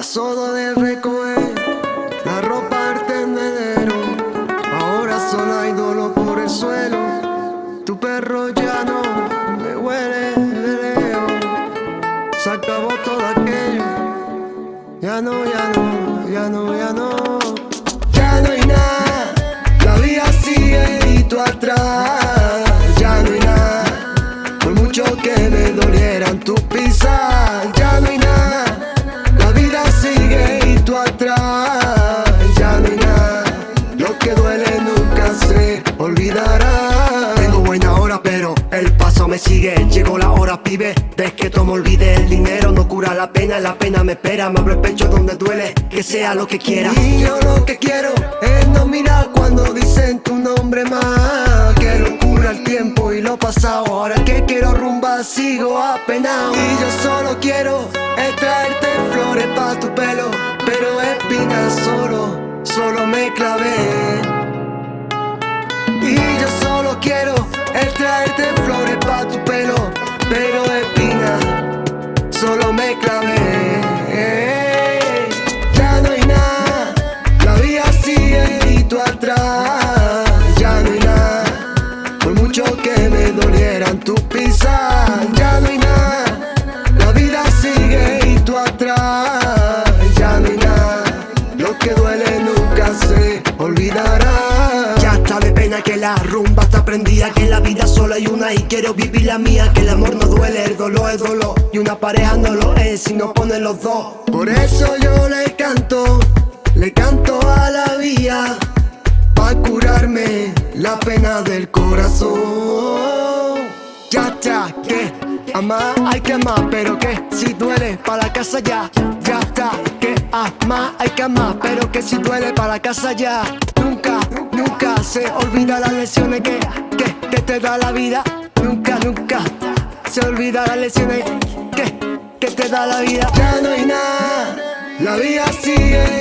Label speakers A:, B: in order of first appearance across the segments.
A: Pasó de recoger la ropa al tendedero Ahora solo hay dolor por el suelo. Tu perro ya no me huele de lejos Se acabó todo aquello. Ya no, ya no, ya no, ya no el paso me sigue. Llegó la hora pibe, de que todo me olvide El dinero no cura la pena, la pena me espera. Me abro el pecho donde duele, que sea lo que quiera. Y yo lo que quiero es no mirar cuando dicen tu nombre más. Que lo cura el tiempo y lo pasado. Ahora que quiero rumba sigo apenado. Y yo solo quiero es traerte flores pa' tu pelo. Pero espinas solo, solo me clavé. Quiero es traerte flores nunca se olvidará. Ya está de pena que la rumba que la vida solo hay una y quiero vivir la mía Que el amor no duele, el dolor es dolor Y una pareja no lo es si no ponen los dos. Por eso yo le canto, le canto a la vía Pa' curarme la pena del corazón. Ya está, que amar hay que amar Pero que si duele para la casa ya Ya está, que amar hay que amar Pero que si duele para casa ya. Nunca Nunca se olvida las lecciones que, que, te da la vida. Nunca, nunca se olvida las lecciones que, que te da la vida. Ya no hay nada, la vida sigue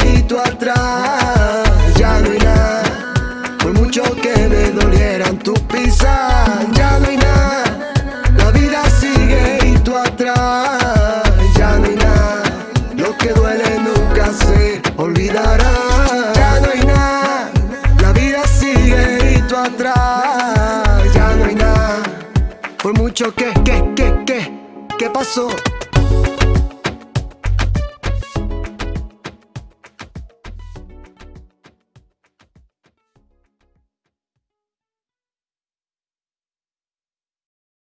A: Por mucho que, que, que, que, ¿qué pasó?